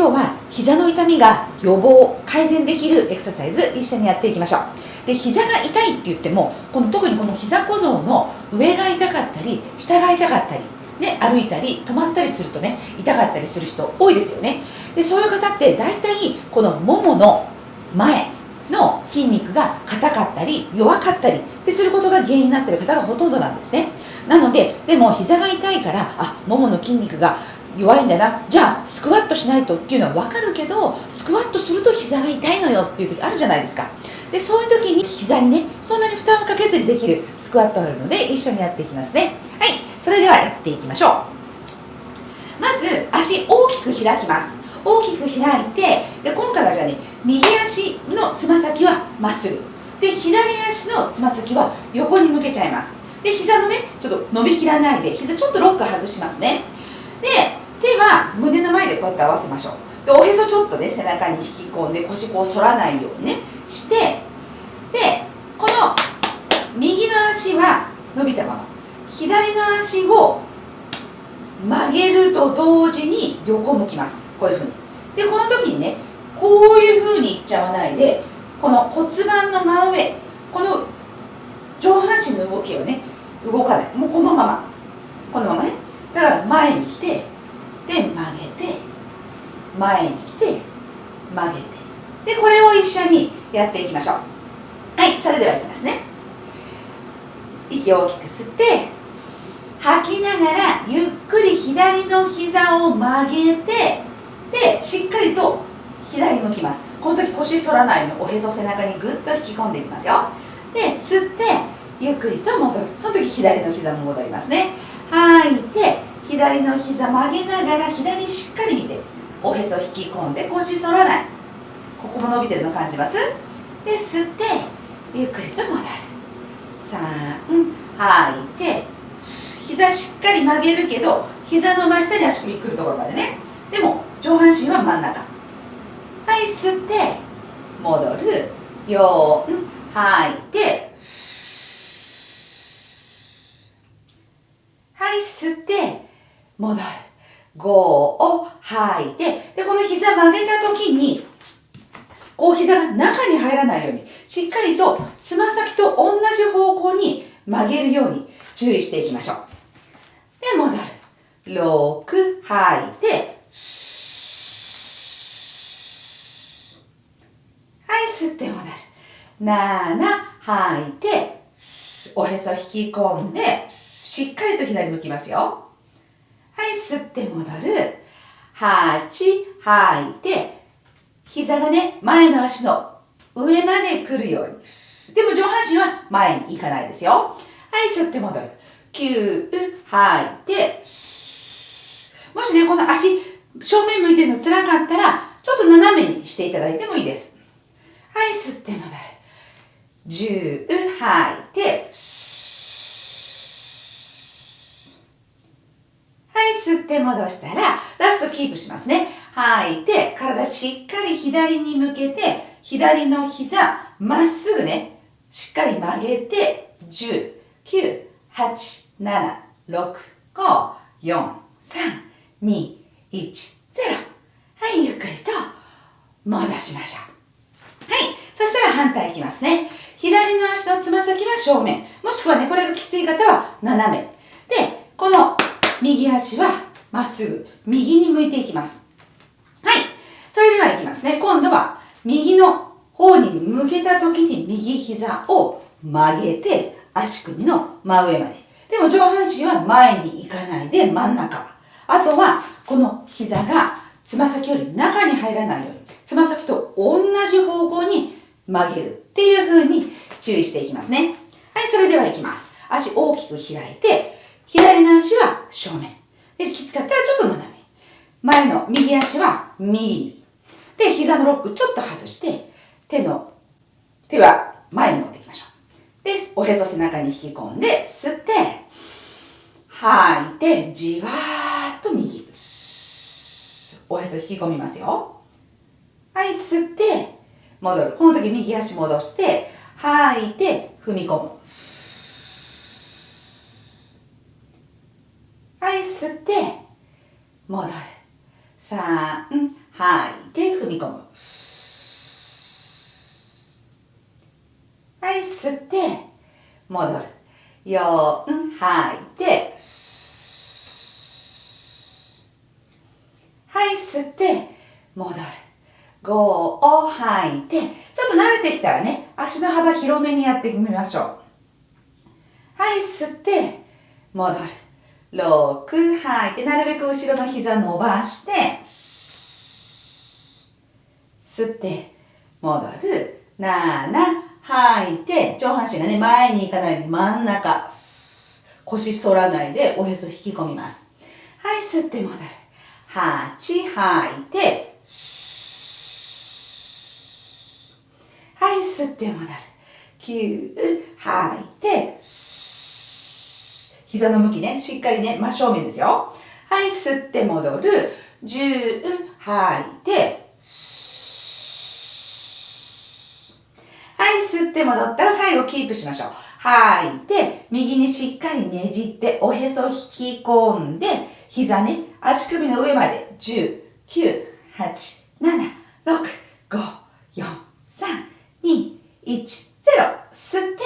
今日は膝の痛みが予防改善できるエクササイズ一緒にやっていきましょう。で膝が痛いって言ってもこの特にこの膝小僧の上が痛かったり下が痛かったりね、歩いたり止まったりするとね痛かったりする人多いですよね。でそういう方って大体このももの前の筋肉が硬かったり弱かったりですることが原因になっている方がほとんどなんですね。なのででも膝が痛いからあももの筋肉が弱いんだな。じゃあスクワットしないとっていうのは分かるけどスクワットすると膝が痛いのよっていう時あるじゃないですか。でそういう時に膝にねそんなに負担をかけずにできるスクワットがあるので一緒にやっていきますね。はいそれではやっていきましょう。まず足大きく開きます。大きく開いてで今回はじゃあね右足のつま先はまっすぐ。で左足のつま先は横に向けちゃいます。で膝のねちょっと伸びきらないで膝ちょっとロック外しますね。で手は胸の前でこうやって合わせましょう。でおへそちょっとね背中に引き込んで腰こう反らないようにねしてでこの右の足は伸びたまま。左の足を曲げると同時に横向きます。こういうふうに。でこの時にねこういうふうにいっちゃわないでこの骨盤の真上この上半身の動きをね動かない。もうこのまま。このままね。だから前に来てで曲げて前に来て曲げて。でこれを一緒にやっていきましょう。はいそれではいきますね。息を大きく吸って吐きながらゆっくり左の膝を曲げてでしっかりと左向きます。この時腰反らないようにおへそ背中にぐっと引き込んでいきますよ。で吸ってゆっくりと戻る。その時左の膝も戻りますね。吐いて左の膝曲げながら左しっかり見ておへそ引き込んで腰反らない。ここも伸びてるの感じます？で吸ってゆっくりと戻る。3吐いて膝しっかり曲げるけど膝の真下に足首くるところまでね。でも上半身は真ん中。はい吸って戻る。4吐いてはい吸って戻る。5を吐いてでこの膝曲げた時にこう膝が中に入らないようにしっかりとつま先と同じ方向に曲げるように注意していきましょう。で戻る。6吐いてはい吸って戻る。7吐いておへそ引き込んでしっかりと左向きますよ。はい吸って戻る。8吐いて膝がね前の足の上まで来るように。でも上半身は前に行かないですよ。はい吸って戻る。9吐いて。もしねこの足正面向いてるの辛かったらちょっと斜めにしていただいてもいいです。はい吸って戻る。10吐いて。吸って戻したら、ラストキープしますね。吐いて、体しっかり左に向けて、左の膝、まっすぐね、しっかり曲げて、10、9、8、7、6、5、4、3、2、1、0。はい、ゆっくりと戻しましょう。はい、そしたら反対いきますね。左の足のつま先は正面。もしくはね、これがきつい方は斜め。で、この右足はまっすぐ右に向いていきます。はい。それではいきますね。今度は右の方に向けた時に右膝を曲げて足首の真上まで。でも上半身は前に行かないで真ん中。あとはこの膝がつま先より中に入らないように、つま先と同じ方向に曲げるっていう風に注意していきますね。はい、それではいきます。足大きく開いて、左の足は正面。で、きつかったらちょっと斜め。前の右足は右に。で、膝のロックちょっと外して、手の、手は前に持っていきましょう。で、おへそ背中に引き込んで、吸って、吐いて、じわーっと右。おへそ引き込みますよ。はい、吸って、戻る。この時右足戻して、吐いて、踏み込む。はい、吸って、戻る。3、吐いて踏み込む。はい、吸って、戻る。4、吐いて、はい、吸って、戻る。5を吐いて、ちょっと慣れてきたらね、足の幅広めにやってみましょう。はい、吸って、戻る。6、吐いて、なるべく後ろの膝伸ばして、吸って、戻る。7、吐いて、上半身がね、前に行かないように真ん中。腰反らないでおへそ引き込みます。はい、吸って戻る。8、吐いて、はい、吸って戻る。9、吐いて、膝の向きね、しっかりね、真正面ですよ。はい、吸って戻る。10、吐いて、はい、吸って戻ったら最後キープしましょう。吐いて、右にしっかりねじって、おへそ引き込んで、膝ね、足首の上まで、10、9、8、7、6、5、4、3、2、1、0、吸って、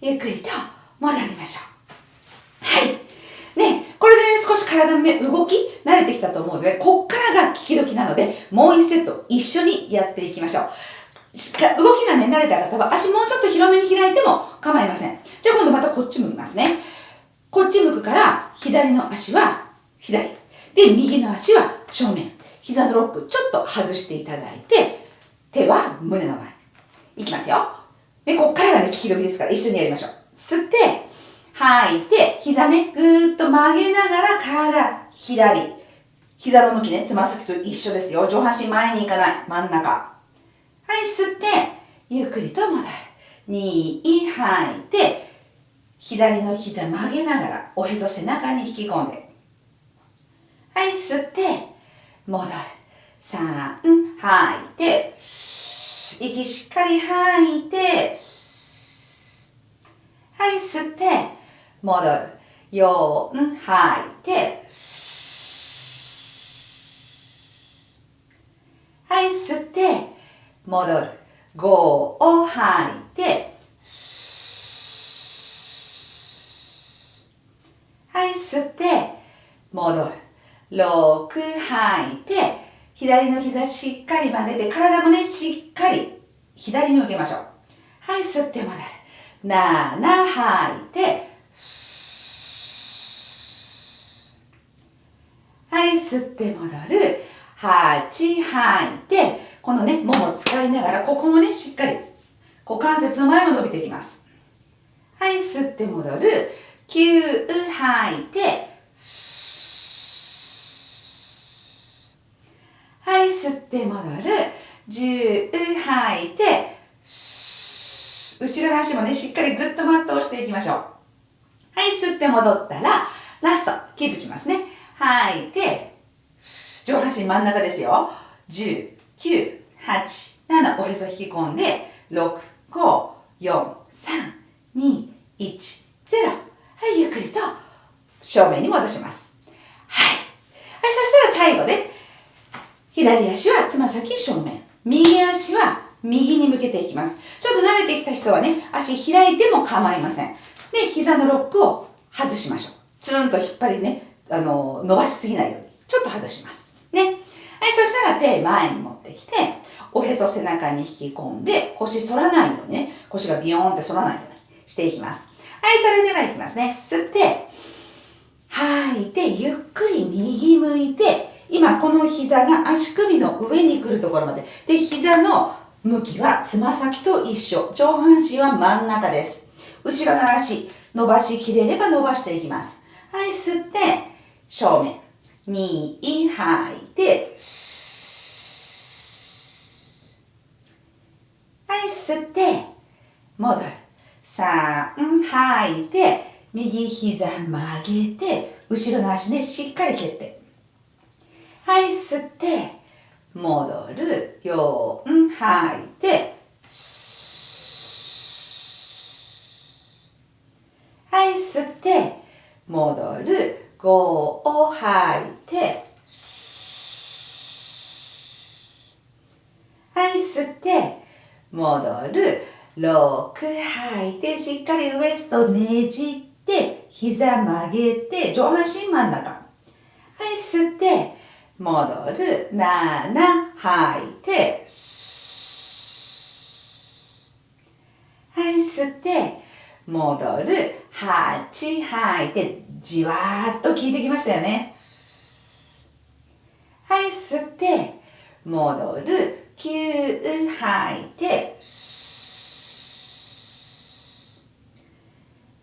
ゆっくりと戻りましょう。はい。ね、これで、ね、少し体のね、動き慣れてきたと思うので、こっからが効き時なので、もう1セット一緒にやっていきましょう。動きがね、慣れた方は足もうちょっと広めに開いても構いません。じゃあ今度またこっち向きますね。こっち向くから左の足は左。で、右の足は正面。膝のロックちょっと外していただいて、手は胸の前。いきますよ。で、こっからがね、利き時ですから一緒にやりましょう。吸って、吐いて、膝ね、ぐーっと曲げながら体左。膝の向きね、つま先と一緒ですよ。上半身前に行かない。真ん中。はい、吸って、ゆっくりと戻る。2、吐いて、左の膝曲げながら、おへそ背中に引き込んで。はい、吸って、戻る。3、吐いて、息しっかり吐いて、はい、吸って、戻る。4、吐いて、はい、吸って、戻る。5を吐いて、はい、吸って、戻る。6吐いて、左の膝しっかり曲げて、体もね、しっかり左に向けましょう。はい、吸って戻る。7吐いて、はい、吸って戻る。8吐いて、このね、もも使いながら、ここもね、しっかり、股関節の前も伸びていきます。はい、吸って戻る。9、吐いて、はい、吸って戻る。10、吐いて、後ろの足もね、しっかりぐっとマットをしていきましょう。はい、吸って戻ったら、ラスト、キープしますね。吐いて、上半身真ん中ですよ。10、9、8、7、おへそ引き込んで、6、5、4、3、2、1、0。はい、ゆっくりと正面に戻します。はい。はい、そしたら最後で、左足はつま先正面。右足は右に向けていきます。ちょっと慣れてきた人はね、足開いても構いません。で、膝のロックを外しましょう。ツーンと引っ張りね、あの、伸ばしすぎないように。ちょっと外します。ね。はい、そしたら手前に持ってきて、おへそ背中に引き込んで、腰反らないようにね、腰がビヨーンって反らないようにしていきます。はい、それではいきますね。吸って、吐いて、ゆっくり右向いて、今この膝が足首の上に来るところまで。で、膝の向きはつま先と一緒。上半身は真ん中です。後ろの足、伸ばしきれれば伸ばしていきます。はい、吸って、正面。2、吐いて、はい、吸って、戻る。3、吐いて、右膝曲げて、後ろの足ね、しっかり蹴って。はい、吸って、戻る。4、吐いて、はい、吸って、戻る。5を吐いて、はい吸って。戻る。6吐いて。しっかりウエストねじって。膝曲げて。上半身真ん中。はい吸って。戻る。7吐いて。はい吸って。戻る8吐いてじわーっと効いてきましたよね。はい吸って戻る9吐いて。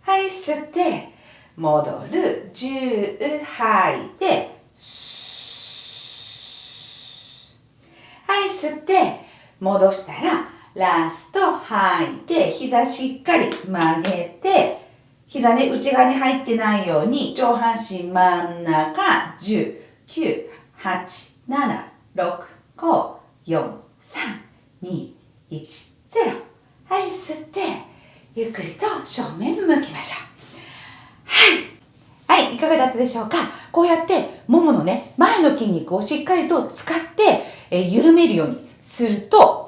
はい吸って戻る10吐いて。はい吸って戻したらラスト吐いて膝しっかり曲げて膝ね内側に入ってないように上半身真ん中10 9 8 7 6 5 4 3 2 1 0はい吸ってゆっくりと正面向きましょう。はい。はいいかがだったでしょうか？こうやってもものね前の筋肉をしっかりと使ってえ緩めるようにすると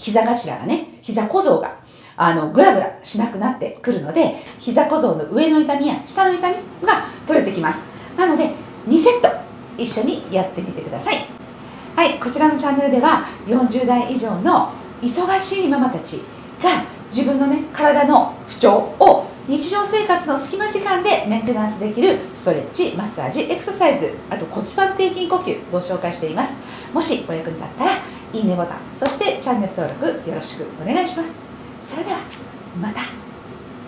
膝頭がね膝小僧があのグラグラしなくなってくるので膝小僧の上の痛みや下の痛みが取れてきます。なので2セット一緒にやってみてください。はいこちらのチャンネルでは40代以上の忙しいママたちが自分のね体の不調を日常生活の隙間時間でメンテナンスできるストレッチマッサージエクササイズあと骨盤底筋呼吸ご紹介しています。もしお役に立ったらいいねボタンそしてチャンネル登録よろしくお願いします。それではまた。